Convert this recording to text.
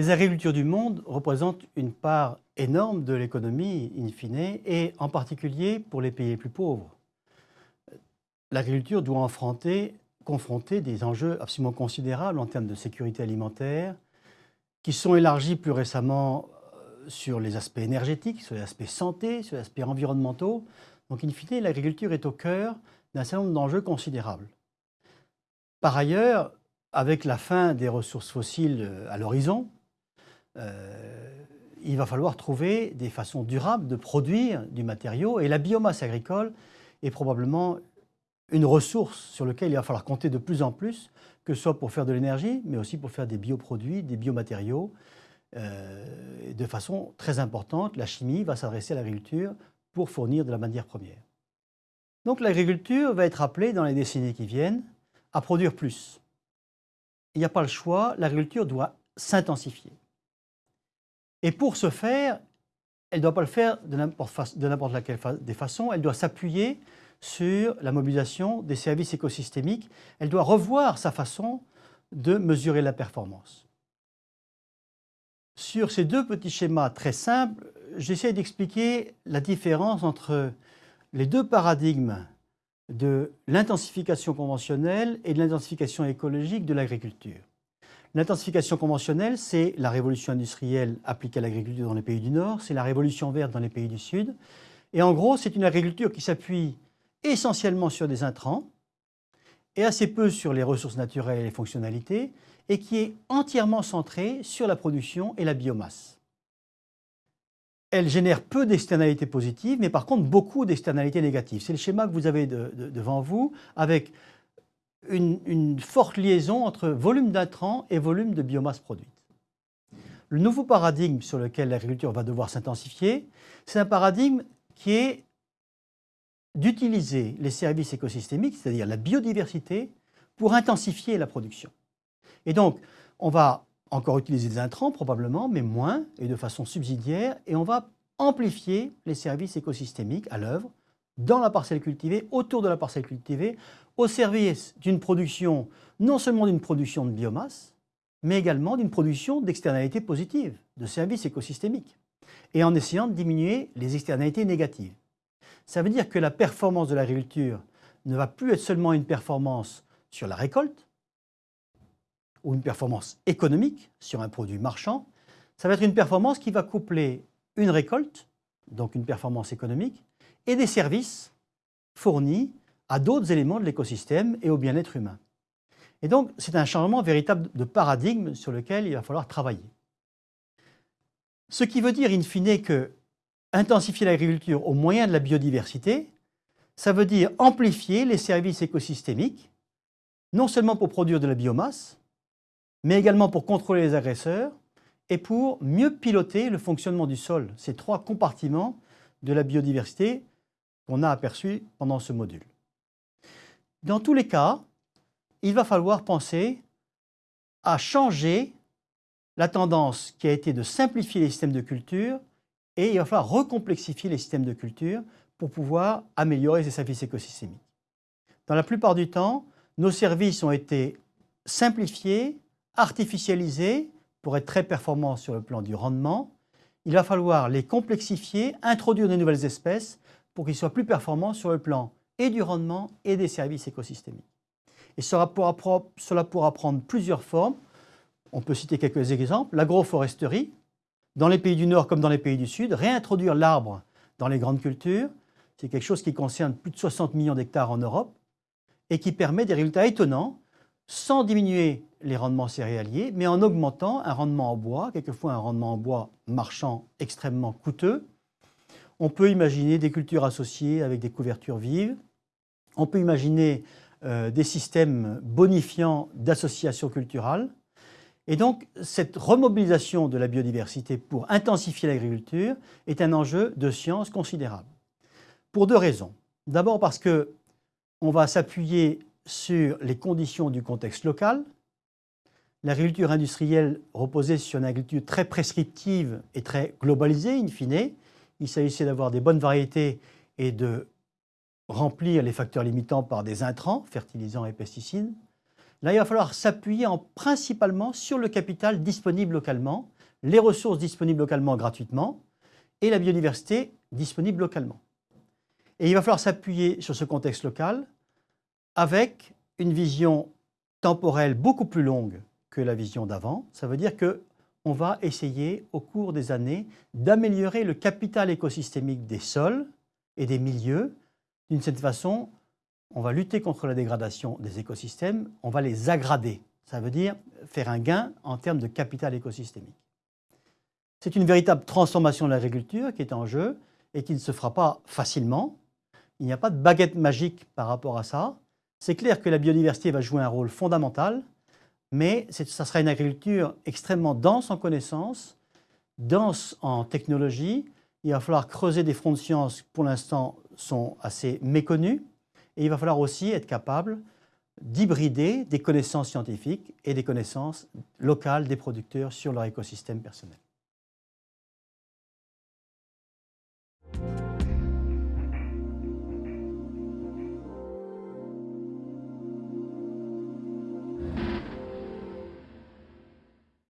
Les agricultures du monde représentent une part énorme de l'économie, in fine, et en particulier pour les pays les plus pauvres. L'agriculture doit confronter des enjeux absolument considérables en termes de sécurité alimentaire, qui sont élargis plus récemment euh, sur les aspects énergétiques, sur les aspects santé, sur les aspects environnementaux. Donc, in fine, l'agriculture est au cœur d'un certain nombre d'enjeux considérables. Par ailleurs, avec la fin des ressources fossiles euh, à l'horizon, il va falloir trouver des façons durables de produire du matériau et la biomasse agricole est probablement une ressource sur laquelle il va falloir compter de plus en plus, que ce soit pour faire de l'énergie, mais aussi pour faire des bioproduits, des biomatériaux. Euh, de façon très importante, la chimie va s'adresser à l'agriculture pour fournir de la matière première. Donc l'agriculture va être appelée dans les décennies qui viennent à produire plus. Il n'y a pas le choix, l'agriculture doit s'intensifier. Et pour ce faire, elle ne doit pas le faire de n'importe laquelle des façons, elle doit s'appuyer sur la mobilisation des services écosystémiques, elle doit revoir sa façon de mesurer la performance. Sur ces deux petits schémas très simples, j'essaie d'expliquer la différence entre les deux paradigmes de l'intensification conventionnelle et de l'intensification écologique de l'agriculture. L'intensification conventionnelle, c'est la révolution industrielle appliquée à l'agriculture dans les pays du Nord, c'est la révolution verte dans les pays du Sud. Et en gros, c'est une agriculture qui s'appuie essentiellement sur des intrants et assez peu sur les ressources naturelles et les fonctionnalités, et qui est entièrement centrée sur la production et la biomasse. Elle génère peu d'externalités positives, mais par contre beaucoup d'externalités négatives. C'est le schéma que vous avez devant vous, avec une, forte liaison entre volume d'intrants et volume de biomasse produite. Le nouveau paradigme sur lequel l'agriculture va devoir s'intensifier, c'est un paradigme qui est d'utiliser les services écosystémiques, c'est-à-dire la biodiversité, pour intensifier la production. Et donc, on va encore utiliser des intrants probablement, mais moins et de façon subsidiaire, et on va amplifier les services écosystémiques à l'œuvre dans la parcelle cultivée, autour de la parcelle cultivée, au service d'une production, non seulement d'une production de biomasse, mais également d'une production d'externalités positives, de services écosystémiques, et en essayant de diminuer les externalités négatives. Ça veut dire que la performance de l'agriculture ne va plus être seulement une performance sur la récolte, ou une performance économique sur un produit marchand, ça va être une performance qui va coupler une récolte, donc une performance économique, et des services fournis à d'autres éléments de l'écosystème et au bien-être humain. Et donc, c'est un changement véritable de paradigme sur lequel il va falloir travailler. Ce qui veut dire, in fine, que intensifier l'agriculture au moyen de la biodiversité, ça veut dire amplifier les services écosystémiques, non seulement pour produire de la biomasse, mais également pour contrôler les agresseurs et pour mieux piloter le fonctionnement du sol, ces trois compartiments de la biodiversité qu'on a aperçus pendant ce module. Dans tous les cas, il va falloir penser à changer la tendance qui a été de simplifier les systèmes de culture et il va falloir recomplexifier les systèmes de culture pour pouvoir améliorer ces services écosystémiques. Dans la plupart du temps, nos services ont été simplifiés, artificialisés pour être très performants sur le plan du rendement. Il va falloir les complexifier, introduire de nouvelles espèces pour qu'ils soient plus performants sur le plan et du rendement et des services écosystémiques. Et cela pourra, cela pourra prendre plusieurs formes. On peut citer quelques exemples. L'agroforesterie, dans les pays du Nord comme dans les pays du Sud, réintroduire l'arbre dans les grandes cultures, c'est quelque chose qui concerne plus de 60 millions d'hectares en Europe et qui permet des résultats étonnants sans diminuer les rendements céréaliers, mais en augmentant un rendement en bois, quelquefois un rendement en bois marchand extrêmement coûteux. On peut imaginer des cultures associées avec des couvertures vives, on peut imaginer euh, des systèmes bonifiants d'associations culturelles. Et donc, cette remobilisation de la biodiversité pour intensifier l'agriculture est un enjeu de science considérable. Pour deux raisons. D'abord parce qu'on va s'appuyer sur les conditions du contexte local. L'agriculture industrielle reposait sur une agriculture très prescriptive et très globalisée, in fine. Il s'agissait d'avoir des bonnes variétés et de remplir les facteurs limitants par des intrants, fertilisants et pesticides. Là, il va falloir s'appuyer principalement sur le capital disponible localement, les ressources disponibles localement gratuitement et la biodiversité disponible localement. Et il va falloir s'appuyer sur ce contexte local avec une vision temporelle beaucoup plus longue que la vision d'avant. Ça veut dire qu'on va essayer au cours des années d'améliorer le capital écosystémique des sols et des milieux. D'une certaine façon, on va lutter contre la dégradation des écosystèmes, on va les aggrader. Ça veut dire faire un gain en termes de capital écosystémique. C'est une véritable transformation de l'agriculture qui est en jeu et qui ne se fera pas facilement. Il n'y a pas de baguette magique par rapport à ça. C'est clair que la biodiversité va jouer un rôle fondamental, mais ça sera une agriculture extrêmement dense en connaissances, dense en technologie. Il va falloir creuser des fronts de sciences qui, pour l'instant, sont assez méconnus. Et il va falloir aussi être capable d'hybrider des connaissances scientifiques et des connaissances locales des producteurs sur leur écosystème personnel.